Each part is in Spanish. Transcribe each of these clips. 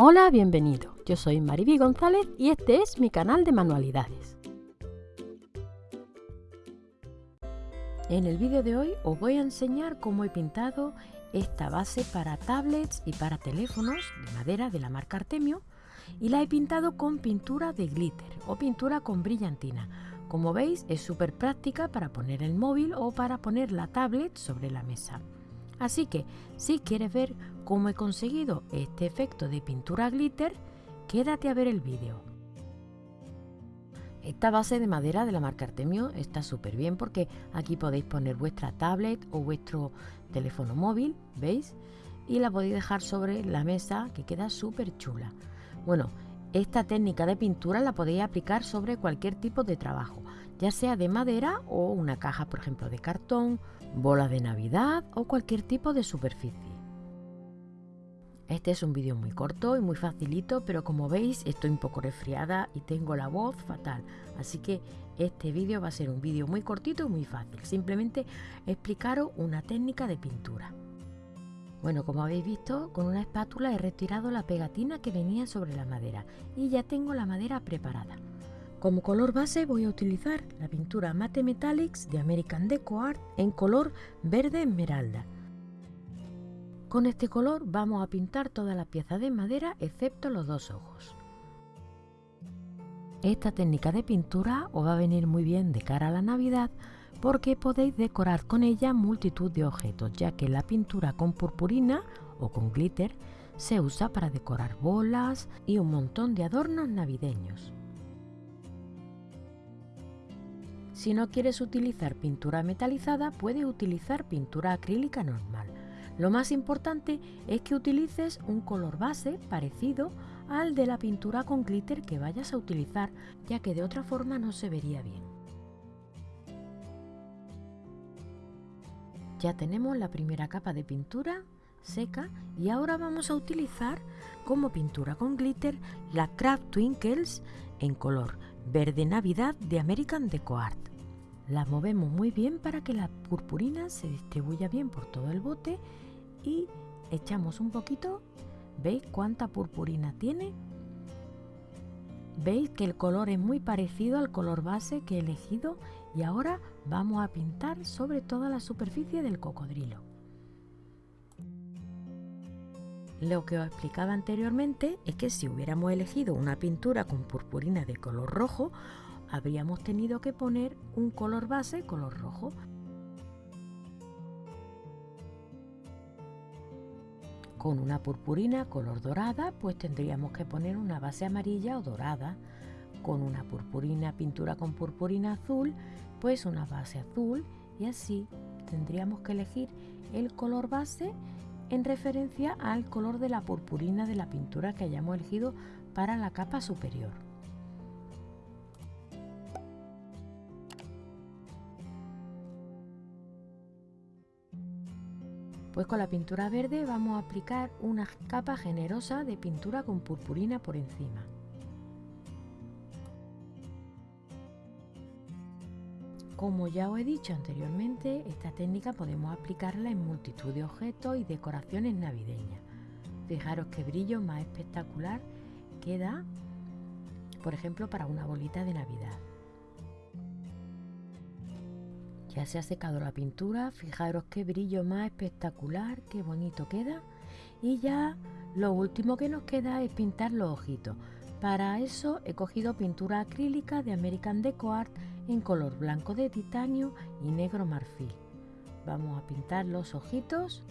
Hola, bienvenido. Yo soy Mariby González y este es mi canal de manualidades. En el vídeo de hoy os voy a enseñar cómo he pintado esta base para tablets y para teléfonos de madera de la marca Artemio y la he pintado con pintura de glitter o pintura con brillantina. Como veis es súper práctica para poner el móvil o para poner la tablet sobre la mesa. Así que si quieres ver cómo he conseguido este efecto de pintura glitter, quédate a ver el vídeo. Esta base de madera de la marca Artemio está súper bien porque aquí podéis poner vuestra tablet o vuestro teléfono móvil, ¿veis? Y la podéis dejar sobre la mesa que queda súper chula. Bueno, esta técnica de pintura la podéis aplicar sobre cualquier tipo de trabajo, ya sea de madera o una caja, por ejemplo, de cartón, bola de Navidad o cualquier tipo de superficie. Este es un vídeo muy corto y muy facilito, pero como veis estoy un poco resfriada y tengo la voz fatal, así que este vídeo va a ser un vídeo muy cortito y muy fácil, simplemente explicaros una técnica de pintura. Bueno, como habéis visto, con una espátula he retirado la pegatina que venía sobre la madera y ya tengo la madera preparada. Como color base voy a utilizar la pintura Mate Metallics de American Deco Art en color verde esmeralda. Con este color vamos a pintar toda la pieza de madera excepto los dos ojos. Esta técnica de pintura os va a venir muy bien de cara a la Navidad porque podéis decorar con ella multitud de objetos, ya que la pintura con purpurina o con glitter se usa para decorar bolas y un montón de adornos navideños. Si no quieres utilizar pintura metalizada, puedes utilizar pintura acrílica normal. Lo más importante es que utilices un color base parecido al de la pintura con glitter que vayas a utilizar, ya que de otra forma no se vería bien. Ya tenemos la primera capa de pintura seca y ahora vamos a utilizar como pintura con glitter la Craft Twinkles en color verde navidad de American Deco Art. La movemos muy bien para que la purpurina se distribuya bien por todo el bote y echamos un poquito. ¿Veis cuánta purpurina tiene? Veis que el color es muy parecido al color base que he elegido y ahora vamos a pintar sobre toda la superficie del cocodrilo. Lo que os explicaba anteriormente es que si hubiéramos elegido una pintura con purpurina de color rojo, habríamos tenido que poner un color base color rojo. Con una purpurina color dorada, pues tendríamos que poner una base amarilla o dorada. Con una purpurina, pintura con purpurina azul, pues una base azul y así tendríamos que elegir el color base en referencia al color de la purpurina de la pintura que hayamos elegido para la capa superior. Pues con la pintura verde vamos a aplicar una capa generosa de pintura con purpurina por encima. Como ya os he dicho anteriormente, esta técnica podemos aplicarla en multitud de objetos y decoraciones navideñas. Fijaros qué brillo más espectacular queda, por ejemplo, para una bolita de Navidad. Ya se ha secado la pintura, fijaros qué brillo más espectacular, qué bonito queda. Y ya lo último que nos queda es pintar los ojitos. Para eso he cogido pintura acrílica de American Deco Art en color blanco de titanio y negro marfil. Vamos a pintar los ojitos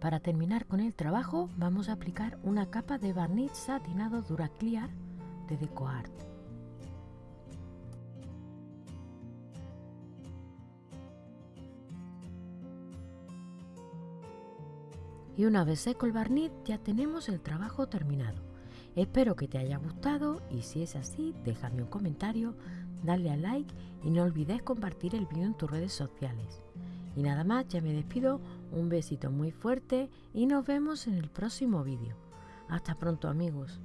Para terminar con el trabajo vamos a aplicar una capa de barniz satinado Duraclear de DecoArt. Y una vez seco el barniz ya tenemos el trabajo terminado. Espero que te haya gustado y si es así déjame un comentario, dale a like y no olvides compartir el vídeo en tus redes sociales. Y nada más, ya me despido. Un besito muy fuerte y nos vemos en el próximo vídeo. Hasta pronto amigos.